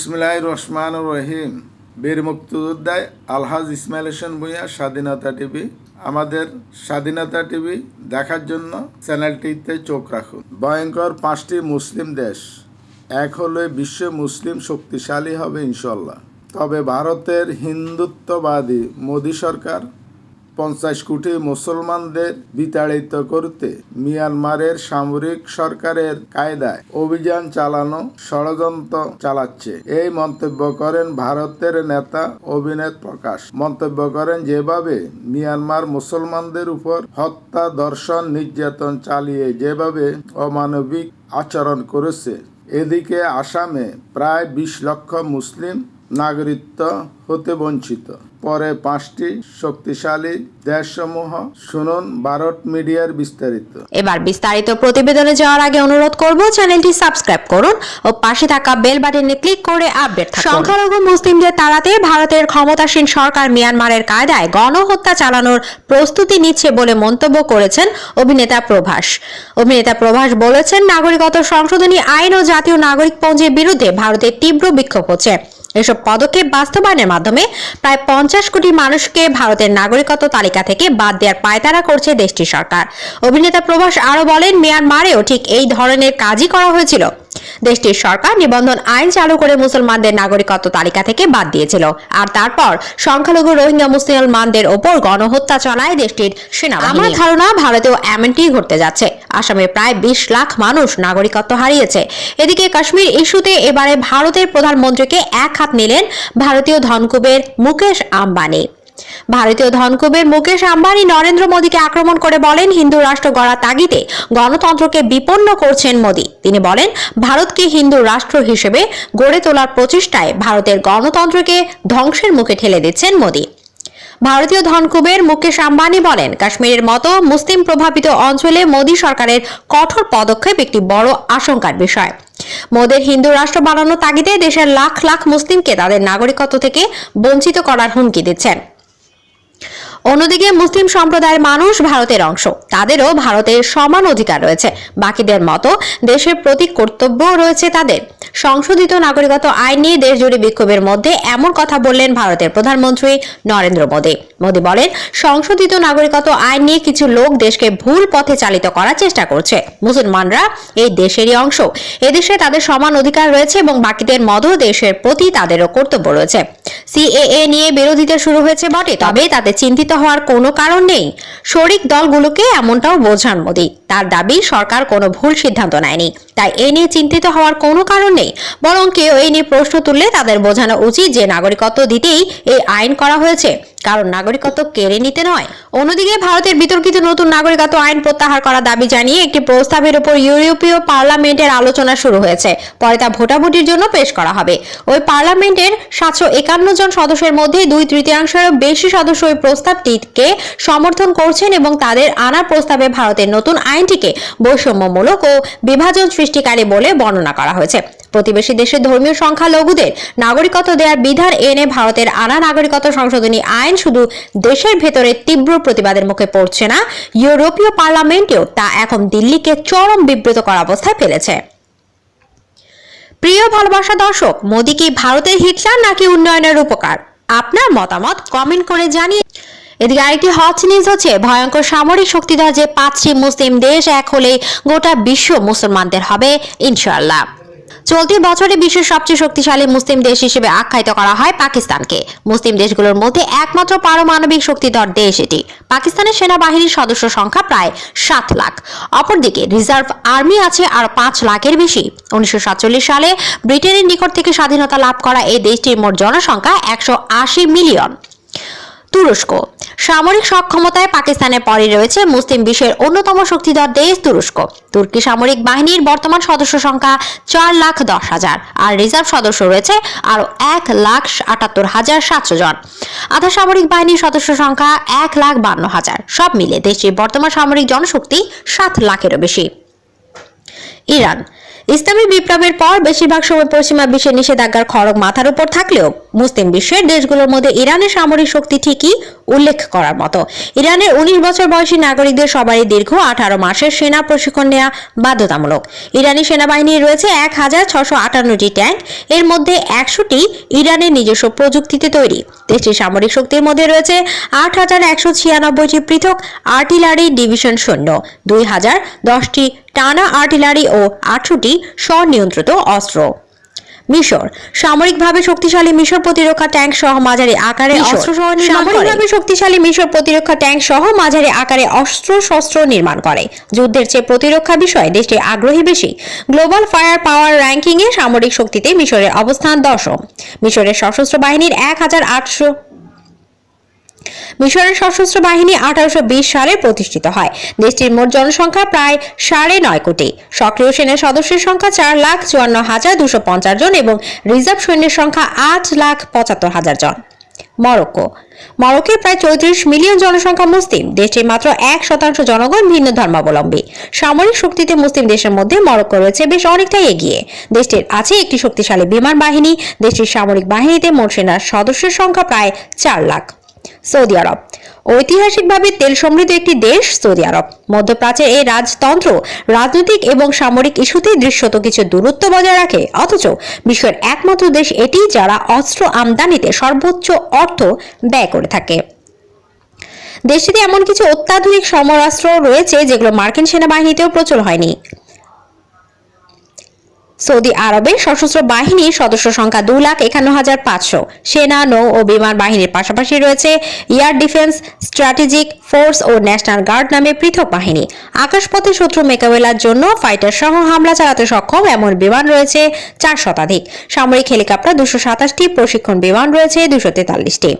ইসমিল্লাহ রহমান রহিম। বীর মুক্তিযোদ্ধায় আলহাজ ইসমাইল হোসেন ভূঁইয়া, স্বাধীনতা টিভি। আমাদের স্বাধীনতা টিভি দেখার জন্য চ্যানেলটিতে চোখ রাখুন। ভয়ঙ্কর পাঁচটি মুসলিম দেশ। এক হলে বিশ্ব মুসলিম শক্তিশালী হবে ইনশাল্লাহ তবে ভারতের হিন্দুত্ববাদী মোদী সরকার পঞ্চাশ কোটি মুসলমানদের বিতাড়িত করতে মিয়ানমারের সামরিক সরকারের কায়দায় অভিযান চালানো ষড়যন্ত্র চালাচ্ছে। এই মন্তব্য করেন ভারতের নেতা অভিনেত প্রকাশ। মন্তব্য করেন যেভাবে মিয়ানমার মুসলমানদের উপর হত্যা দর্শন নির্যাতন চালিয়ে যেভাবে অমানবিক আচরণ করেছে, এদিকে আসামে প্রায় বিশ লক্ষ মুসলিম নাগরিকত্ব হতে বঞ্চিত। পরে পাঁচটি শক্তিশালী দেশসমূহ শুনুন ভারত মিডিয়ার বিস্তারিত। এবার বিস্তারিত প্রতিবেদনে যাওয়ার আগে অনুরোধ করব চ্যানেলটি সাবস্ক্রাইব করুন ও পাশে থাকা বেল বাটনে ক্লিক করে আপডেট থাকুন। সংখ্যালঘু মুসলিমদের তাড়াতে ভারতের ক্ষমতাসীন সরকার মিয়ানমারের কায়দায় গণহত্যা চালানোর প্রস্তুতি নিচ্ছে বলে মন্তব্য করেছেন অভিনেতা প্রভাস। অভিনেতা প্রভাস বলেছেন নাগরিকত্ব সংশোধনী আইন ও জাতীয় নাগরিকপঞ্জীর বিরুদ্ধে ভারতের তীব্র বিক্ষোভ হচ্ছে। এসব পদক্ষেপ বাস্তবায়নের মাধ্যমে প্রায় পঞ্চাশ কোটি মানুষকে ভারতের নাগরিকত্ব তালিকা থেকে বাদ দেওয়ার পায়তারা করছে দেশটির সরকার। অভিনেতা প্রভাস আরও বলেন, মিয়ানমারেও ঠিক এই ধরনের কাজই করা হয়েছিল। দেশটির সরকার নিবন্ধন আইন চালু করে মুসলমানদের নাগরিকত্ব তালিকা থেকে বাদ দিয়েছিল। আর তারপর সংখ্যালঘু রোহিঙ্গা মুসলমানদের ওপর গণহত্যা চালায় দেশটির সেনাবাহিনী। আমার ধারণা ভারতেও এমনটি ঘটতে যাচ্ছে। আসামে প্রায় বিশ লাখ মানুষ নাগরিকত্ব হারিয়েছে। এদিকে কাশ্মীর ইস্যুতে এবারে ভারতের প্রধানমন্ত্রীকে এক হাত নিলেন ভারতীয় ধনকুবের মুকেশ আম্বানি। ভারতীয় ধনকুবের মুকেশ আম্বানি নরেন্দ্র মোদীকে আক্রমণ করে বলেন, হিন্দু রাষ্ট্র গড়া তাগিদে গণতন্ত্রকে বিপন্ন করছেন মোদী। তিনি বলেন, ভারতকে হিন্দু রাষ্ট্র হিসেবে গড়ে তোলার প্রচেষ্টায় ভারতের গণতন্ত্রকে ধ্বংসের মুখে ঠেলে দিচ্ছেন মোদী। ভারতীয় ধনকুবের মুকেশ আম্বানি বলেন, কাশ্মীরের মতো মুসলিম প্রভাবিত অঞ্চলে মোদী সরকারের কঠোর পদক্ষেপ একটি বড় আশঙ্কার বিষয়। মোদের হিন্দু রাষ্ট্র বানানোর তাগিদে দেশের লাখ লাখ মুসলিমকে তাদের নাগরিকত্ব থেকে বঞ্চিত করার হুমকি দিচ্ছেন। অন্যদিকে মুসলিম সম্প্রদায়ের মানুষ ভারতের অংশ। তাদেরও ভারতের সমান অধিকার রয়েছে। বাকিদের মতো দেশের প্রতি কর্তব্য রয়েছে তাদের। সংশোধিত নাগরিকত্ব আইন নিয়ে দেশ জুড়ে বিক্ষোভের মধ্যে এমন কথা বললেন ভারতের প্রধানমন্ত্রী নরেন্দ্র মোদী। মোদী বলেন, সংশোধিত নাগরিকত্ব আইন নিয়ে কিছু লোক দেশকে ভুল পথে চালিত করার চেষ্টা করছে। মুসলমানরা এই দেশেরই অংশ। এদেশে তাদের সমান অধিকার রয়েছে এবং বাকিদের মতো দেশের প্রতি তাদেরও কর্তব্য রয়েছে। সিএএ নিয়ে বিরোধিতা শুরু হয়েছে বটে তবে তাতে চিন্তিত হওয়ার কোনো কারণ নেই। শরিক দলগুলোকে এমনটাও বোঝান মোদী। তার দাবি, সরকার কোনো ভুল সিদ্ধান্ত নেয়নি। তাই এ নিয়ে চিন্তিত হওয়ার কোনো কারণ নেই। বরং কেউ এই নিয়ে প্রশ্ন তুললে তাদের বোঝানো উচিত যে, নাগরিকত্ব দিতেই এই আইন করা হয়েছে। কারণ নাগরিকত্ব কেড়ে নিতে নয়। অন্যদিকে ভারতের বিতর্কিত নতুন নাগরিকত্ব আইন প্রত্যাহার করার দাবি জানিয়ে একটি প্রস্তাবের উপর ইউরোপীয় পার্লামেন্টের আলোচনা শুরু হয়েছে। পরে তা ভোটাভুটির জন্য পেশ করা হবে। ওই পার্লামেন্টের সাতশো একান্ন জন সদস্যের মধ্যে দুই তৃতীয়াংশেরও বেশি সদস্য ওই প্রস্তাবটিকে সমর্থন করছেন এবং তাদের আনা প্রস্তাবে ভারতের নতুন আইনটিকে বৈষম্যমূলক ও বিভাজন সৃষ্টিকারী বলে বর্ণনা করা হয়েছে। প্রতিবেশী দেশের ধর্মীয় সংখ্যালঘুদের নাগরিকত্ব দেওয়ার বিধান এনে ভারতের আনা নাগরিকত্ব সংশোধনী আইন শুধু দেশের ভেতরে তীব্র প্রতিবাদের মুখে পড়ছে না, ইউরোপীয় পার্লামেন্টেও তা এখন দিল্লিকে চরম বিব্রত করা অবস্থায় ফেলেছে। প্রিয় ভালোবাসা দর্শক, মোদী কি ভারতের হিটলার নাকি উন্নয়নের উপকার? আপনার মতামত কমেন্ট করে জানিয়ে এদিকে আরেকটি হট নিউজ হচ্ছে, ভয়ঙ্কর সামরিক শক্তিধর যে পাঁচটি মুসলিম দেশ এক হলে গোটা বিশ্ব মুসলমানদের হবে, ইনশাআল্লাহ। চলতি বছরে বিশ্বের সবচেয়ে শক্তিশালী মুসলিম দেশ হিসেবে আখ্যায়িত করা হয় পাকিস্তানকে। মুসলিম দেশগুলোর মধ্যে একমাত্র পারমাণবিক শক্তিধর দেশ এটি। পাকিস্তানের সেনাবাহিনীর সদস্য সংখ্যা প্রায় সাত লাখ। অপরদিকে রিজার্ভ আর্মি আছে আর পাঁচ লাখের বেশি। উনিশশো সাতচল্লিশ সালে ব্রিটেনের নিকট থেকে স্বাধীনতা লাভ করা এই দেশটির মোট জনসংখ্যা একশো আশি মিলিয়ন। তুরস্ক। সামরিক সক্ষমতায় পাকিস্তানের পরে রয়েছে মুসলিম বিশ্বের অন্যতম শক্তিধর দেশ তুরস্ক। তুর্কি সামরিক বাহিনীর বর্তমান সদস্য সংখ্যা চার লাখ দশ হাজার, আর রিজার্ভ সদস্য রয়েছে আরও এক লাখ আটাত্তর হাজার সাতশো জন। আধা সামরিক বাহিনীর সদস্য সংখ্যা এক লাখ বান্ন হাজার। সব মিলে দেশটির বর্তমান সামরিক জনশক্তি সাত লাখেরও বেশি। ইরান। ইসলামী বিপ্লবের পর বেশিরভাগ সময় পশ্চিমা বিশ্বের নিষেধাজ্ঞার খড়গ মাথার উপর থাকলেও মুসলিম বিশ্বের দেশগুলোর মধ্যে ইরানের সামরিক শক্তি ঠিকই উল্লেখ করার মতো। ইরানের উনিশ বছর বয়সী নাগরিকদের সবারই দীর্ঘ আঠারো মাসের সেনা প্রশিক্ষণ নেওয়া বাধ্যতামূলক। ইরানি সেনাবাহিনীর রয়েছে এক হাজার ছশো আটান্নটি ট্যাঙ্ক, এর মধ্যে একশোটি ইরানের নিজস্ব প্রযুক্তিতে তৈরি। দেশটির সামরিক শক্তির মধ্যে রয়েছে আট হাজার একশো ছিয়ানব্বইটি পৃথক আর্টিলারি ডিভিশন সৈন্য, দুই হাজার দশটি টানা আর্টিলারি ও আটশোটি স্বনিয়ন্ত্রিত অস্ত্র। মিশর সামরিকভাবে শক্তিশালী মিশর প্রতিরক্ষা ট্যাঙ্ক সহ মাঝারি আকারে অস্ত্র সহ সামরিকভাবে শক্তিশালী মিশর প্রতিরক্ষা ট্যাঙ্ক সহ মাঝারি আকারে অস্ত্র শস্ত্র নির্মাণ করে। যুদ্ধের চেয়ে প্রতিরক্ষা বিষয়ে দেশটি আগ্রহী বেশি। গ্লোবাল ফায়ার পাওয়ার র্যাঙ্কিংয়ে সামরিক শক্তিতে মিশরের অবস্থান দশম। মিশরের সশস্ত্র বাহিনীর এক হাজার আটশো মিশরের সশস্ত্র বাহিনী আঠারোশো বিশ সালে প্রতিষ্ঠিত হয়। দেশটির মোট জনসংখ্যা প্রায় সাড়ে নয় কোটি। সক্রিয় সেনার সদস্যের সংখ্যা চার লাখ চুয়ান্ন হাজার দুশো পঞ্চাশ জন এবং রিজার্ভ সৈন্যের সংখ্যা আট লাখ পঁচাত্তর হাজার জন। মরক্কো। মরক্কোর প্রায় চৌত্রিশ মিলিয়ন জনসংখ্যা মুসলিম। দেশটির মাত্র এক শতাংশ জনগণ ভিন্ন ধর্মাবলম্বী। সামরিক শক্তিতে মুসলিম দেশের মধ্যে মরক্কো রয়েছে বেশ অনেকটাই এগিয়ে। দেশটির আছে একটি শক্তিশালী বিমান বাহিনী। দেশটির সামরিক বাহিনীতে মোট সেনার সদস্যের সংখ্যা প্রায় চার লাখ। সৌদি আরব। ঐতিহাসিকভাবে তেল সমৃদ্ধ একটি দেশ সৌদি আরব। মধ্যপ্রাচ্যের এই রাজতন্ত্র রাজনৈতিক এবং সামরিক ইস্যুতে দৃশ্যত কিছু দূরত্ব বজায় রাখে, অথচ বিশ্বের একমাত্র দেশ এটি যারা অস্ত্র আমদানিতে সর্বোচ্চ অর্থ ব্যয় করে থাকে। দেশটিতে এমন কিছু অত্যাধুনিক সমরাস্ত্র রয়েছে যেগুলো মার্কিন সেনাবাহিনীতেও প্রচুর হয়নি। সৌদি আরবের সশস্ত্র বাহিনীর সদস্য সংখ্যা দু লাখ একান্ন হাজার পাঁচশো। সেনা, নৌ ও বিমান বাহিনীর পাশাপাশি রয়েছে এয়ার ডিফেন্স, স্ট্র্যাটেজিক ফোর্স ও ন্যাশনাল গার্ড নামে পৃথক বাহিনী। আকাশপথে শত্রু মোকাবেলার জন্য ফাইটার সহ হামলা চালাতে সক্ষম এমন বিমান রয়েছে চার শতাধিক। সামরিক হেলিকপ্টার দুশো সাতাশটি, প্রশিক্ষণ বিমান রয়েছে দুশো তেতাল্লিশটি।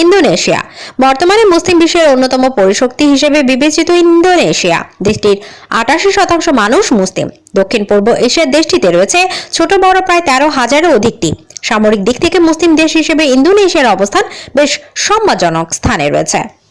ইন্দোনেশিয়া। বর্তমানে মুসলিম বিশ্বের অন্যতম পরিশক্তি হিসেবে বিবেচিত ইন্দোনেশিয়া। দেশটির আটাশি শতাংশ মানুষ মুসলিম। দক্ষিণ পূর্ব এশিয়ার দেশটিতে রয়েছে ছোট বড় প্রায় তেরো হাজারও অধিকটি। সামরিক দিক থেকে মুসলিম দেশ হিসেবে ইন্দোনেশিয়ার অবস্থান বেশ সম্মানজনক স্থানে রয়েছে।